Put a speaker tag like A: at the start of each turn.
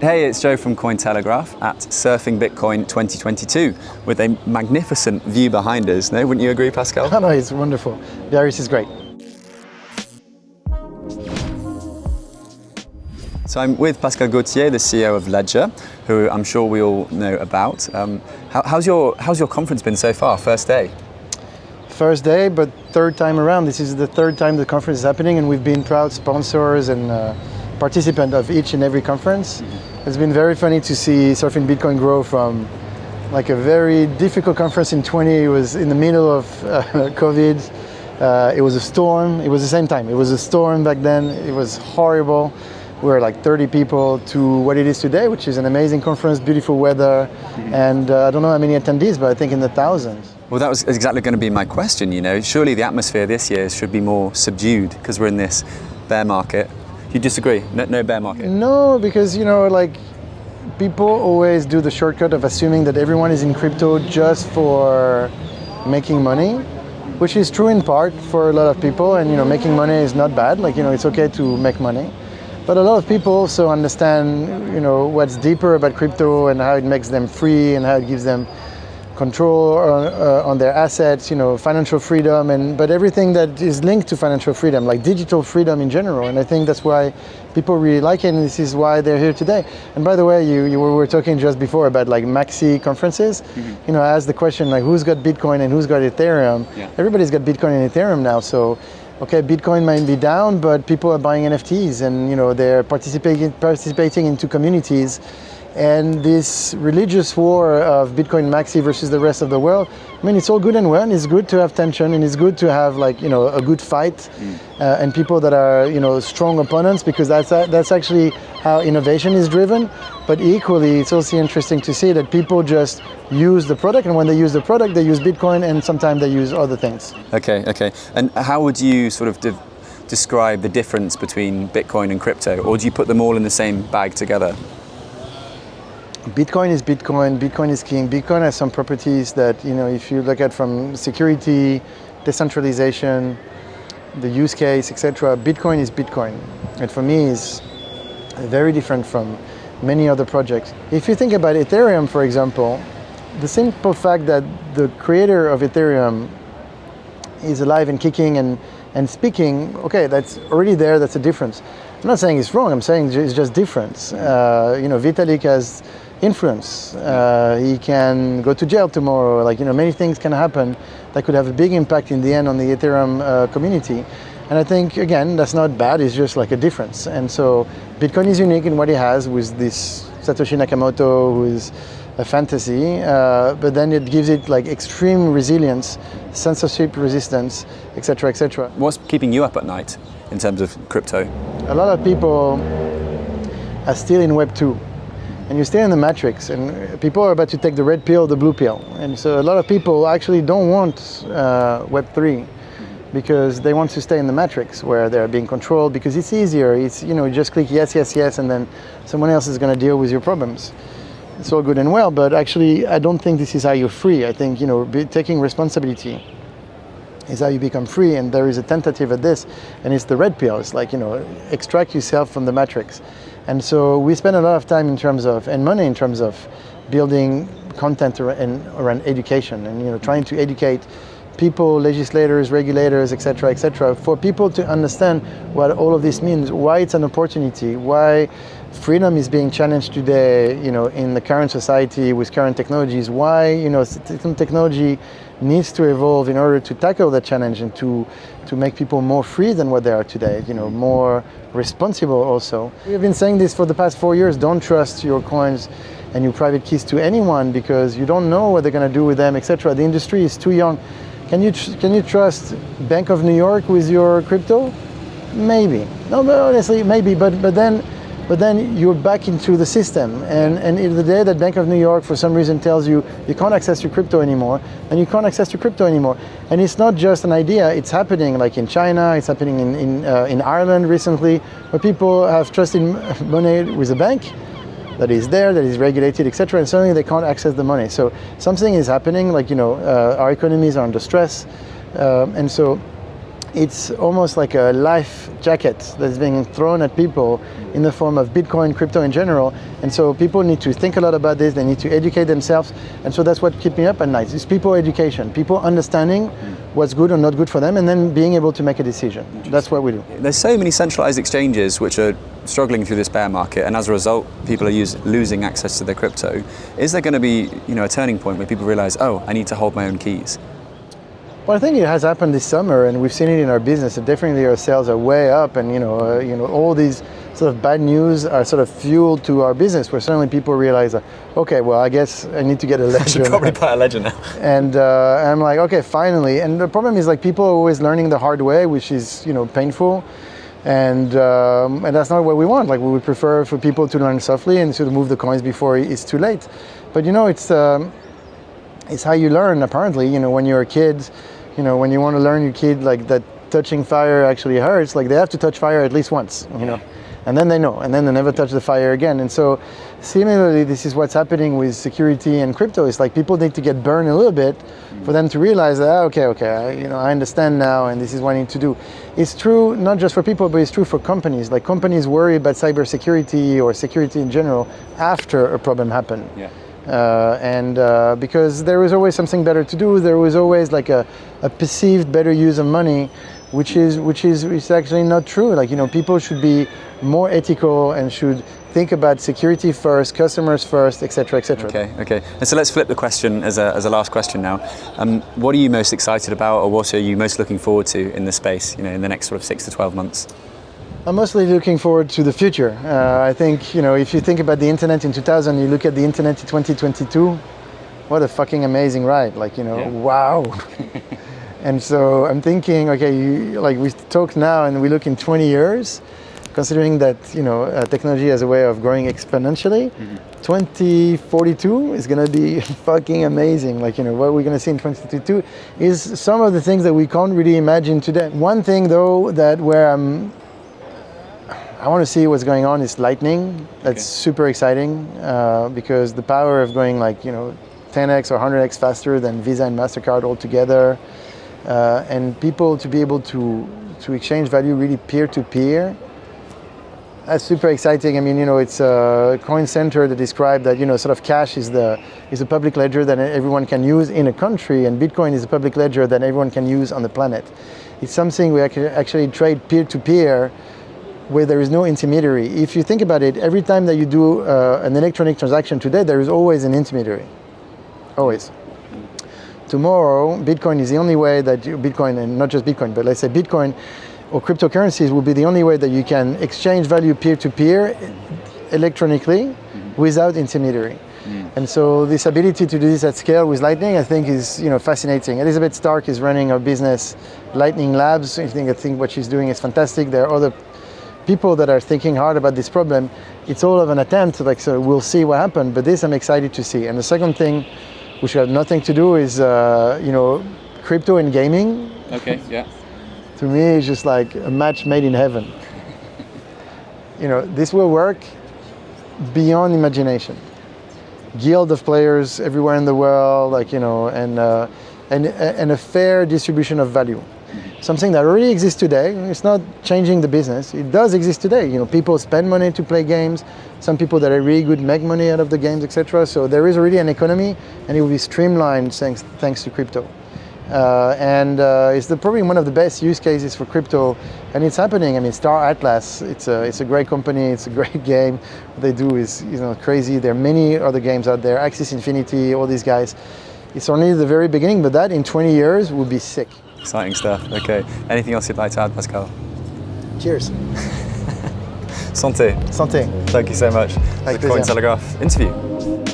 A: Hey, it's Joe from Cointelegraph at Surfing Bitcoin 2022 with a magnificent view behind us. No, wouldn't you agree, Pascal?
B: Oh, no, it's wonderful. The Biarritz is great.
A: So I'm with Pascal Gauthier, the CEO of Ledger, who I'm sure we all know about. Um, how, how's, your, how's your conference been so far, first day?
B: First day, but third time around. This is the third time the conference is happening and we've been proud sponsors and uh, participants of each and every conference. Mm -hmm. It's been very funny to see Surfing Bitcoin grow from like a very difficult conference in 20, it was in the middle of uh, COVID. Uh, it was a storm, it was the same time. It was a storm back then, it was horrible we were like 30 people to what it is today, which is an amazing conference, beautiful weather, mm -hmm. and uh, I don't know how many attendees, but I think in the thousands.
A: Well, that was exactly going to be my question, you know. Surely the atmosphere this year should be more subdued because we're in this bear market. You disagree? No, no bear market?
B: No, because, you know, like, people always do the shortcut of assuming that everyone is in crypto just for making money which is true in part for a lot of people and you know making money is not bad like you know it's okay to make money but a lot of people also understand, you know, what's deeper about crypto and how it makes them free and how it gives them control on, uh, on, their assets, you know, financial freedom, and but everything that is linked to financial freedom, like digital freedom in general. And I think that's why people really like it, and this is why they're here today. And by the way, you, you were, talking just before about like maxi conferences. Mm -hmm. You know, I asked the question like, who's got Bitcoin and who's got Ethereum? Yeah. Everybody's got Bitcoin and Ethereum now, so okay, Bitcoin might be down, but people are buying NFTs and you know they're participating participating into communities. And this religious war of Bitcoin Maxi versus the rest of the world, I mean, it's all good and well, and it's good to have tension, and it's good to have like you know a good fight, mm. uh, and people that are you know strong opponents, because that's that's actually how innovation is driven. But equally, it's also interesting to see that people just use the product, and when they use the product, they use Bitcoin, and sometimes they use other things.
A: Okay, okay. And how would you sort of de describe the difference between Bitcoin and crypto, or do you put them all in the same bag together?
B: Bitcoin is Bitcoin, Bitcoin is king. Bitcoin has some properties that, you know, if you look at from security, decentralization, the use case, etc. Bitcoin is Bitcoin. And for me, is very different from many other projects. If you think about Ethereum, for example, the simple fact that the creator of Ethereum is alive and kicking and, and speaking, okay, that's already there, that's a difference. I'm not saying it's wrong, I'm saying it's just difference. Uh, you know, Vitalik has influence. Uh, he can go to jail tomorrow. Like, you know, many things can happen that could have a big impact in the end on the Ethereum uh, community. And I think, again, that's not bad, it's just like a difference. And so Bitcoin is unique in what it has with this Satoshi Nakamoto, who is a fantasy, uh, but then it gives it like extreme resilience, censorship resistance, etc., etc.
A: What's keeping you up at night in terms of crypto?
B: A lot of people are still in Web 2 and you stay in the matrix and people are about to take the red pill the blue pill. And so a lot of people actually don't want uh, web3 because they want to stay in the matrix where they're being controlled because it's easier. It's you know you just click yes yes yes and then someone else is going to deal with your problems. It's all good and well but actually i don't think this is how you're free. I think you know taking responsibility is how you become free and there is a tentative at this and it's the red pill. It's like you know extract yourself from the matrix and so we spend a lot of time in terms of, and money in terms of building content around, education and you know trying to educate people, legislators, regulators, etc., etc., for people to understand what all of this means, why it's an opportunity, why freedom is being challenged today, you know, in the current society with current technologies, why, you know, technology needs to evolve in order to tackle that challenge and to, to make people more free than what they are today, you know, more responsible also. We have been saying this for the past four years, don't trust your coins and your private keys to anyone because you don't know what they're going to do with them, etc. The industry is too young. Can you, can you trust Bank of New York with your crypto? Maybe. No, but honestly, maybe, but, but then but then you're back into the system. And, and the day that Bank of New York, for some reason, tells you you can't access your crypto anymore, and you can't access your crypto anymore. And it's not just an idea, it's happening like in China, it's happening in, in, uh, in Ireland recently, where people have trusted money with a bank that is there, that is regulated, etc., and suddenly they can't access the money. So something is happening, like, you know, uh, our economies are under stress, uh, and so it's almost like a life jacket that's being thrown at people in the form of Bitcoin, crypto in general. And so people need to think a lot about this. They need to educate themselves. And so that's what keeps me up at night. It's people education, people understanding what's good or not good for them, and then being able to make a decision. That's what we do.
A: There's so many centralized exchanges which are struggling through this bear market, and as a result, people are use, losing access to their crypto. Is there going to be, you know, a turning point where people realize, oh, I need to hold my own keys?
B: Well, I think it has happened this summer, and we've seen it in our business. Definitely, our sales are way up, and you know, uh, you know, all these sort of bad news are sort of fuel to our business. Where suddenly people realize, uh, okay, well, I guess I need to get a ledger.
A: I should probably buy a ledger now.
B: And uh, I'm like, okay, finally. And the problem is like people are always learning the hard way, which is you know painful. And, um, and that's not what we want. Like we would prefer for people to learn softly and of move the coins before it's too late. But you know, it's um, it's how you learn. Apparently, you know, when you're a kid, you know, when you want to learn your kid like that touching fire actually hurts, like they have to touch fire at least once, you know, and then they know, and then they never touch the fire again. And so, similarly, this is what's happening with security and crypto. It's like people need to get burned a little bit for them to realize that, ah, okay, okay, I, you know, I understand now, and this is what I need to do. It's true not just for people, but it's true for companies. Like companies worry about cybersecurity or security in general after a problem happened.
A: Yeah.
B: Uh, and uh, because there was always something better to do, there was always like a, a perceived better use of money, which is which is is actually not true. Like you know, people should be more ethical and should think about security first, customers first, etc., etc.
A: Okay, okay. And so let's flip the question as a, as a last question now. Um, what are you most excited about, or what are you most looking forward to in the space? You know, in the next sort of six to twelve months.
B: I'm mostly looking forward to the future. Uh, I think, you know, if you think about the internet in 2000, you look at the internet in 2022, what a fucking amazing ride. Like, you know, yeah. wow. and so I'm thinking, okay, you, like we talk now and we look in 20 years, considering that, you know, uh, technology has a way of growing exponentially, mm-hmm. 2042 is going to be fucking amazing. Like, you know, what we're going to see in 2022 is some of the things that we can't really imagine today. One thing though, that where I'm I want to see what's going on is lightning. That's okay. super exciting uh, because the power of going like, you know, 10x or 100x faster than Visa and MasterCard altogether. Uh, and people to be able to, to exchange value really peer to peer. That's super exciting. I mean, you know, it's a coin center that described that, you know, sort of cash is the is a public ledger that everyone can use in a country, and Bitcoin is a public ledger that everyone can use on the planet. It's something we actually trade peer to peer where there is no intermediary. If you think about it, every time that you do uh, an electronic transaction today, there is always an intermediary. Always. Tomorrow, Bitcoin is the only way that you, Bitcoin, and not just Bitcoin, but let's say Bitcoin or cryptocurrencies will be the only way that you can exchange value peer to peer electronically mm-hmm. without intermediary. Mm. And so this ability to do this at scale with Lightning, I think is you know fascinating. Elizabeth Stark is running our business, Lightning Labs. I think I think what she's doing is fantastic. There are other people that are thinking hard about this problem, it's all of an attempt, like, so we'll see what happens, but this I'm excited to see. And the second thing, which has nothing to do is, uh, you know, crypto and gaming.
A: Okay, yeah.
B: to me, it's just like a match made in heaven. you know, this will work beyond imagination. Guild of players everywhere in the world, like, you know, and, uh, and, and a fair distribution of value something that already exists today. It's not changing the business. It does exist today. You know, people spend money to play games. Some people that are really good make money out of the games, etc. So there is already an economy, and it will be streamlined thanks thanks to crypto. Uh, and uh, it's the, probably one of the best use cases for crypto, and it's happening. I mean, Star Atlas, it's a it's a great company, it's a great game. What they do is you know crazy. There are many other games out there, Axie Infinity, all these guys. It's only the very beginning, but that in 20 years would be sick.
A: Exciting stuff. Okay. Anything else you'd like to add, Pascal?
B: Cheers.
A: Santé.
B: Santé.
A: Thank you so much.
B: Avec
A: the Cointelegraph interview.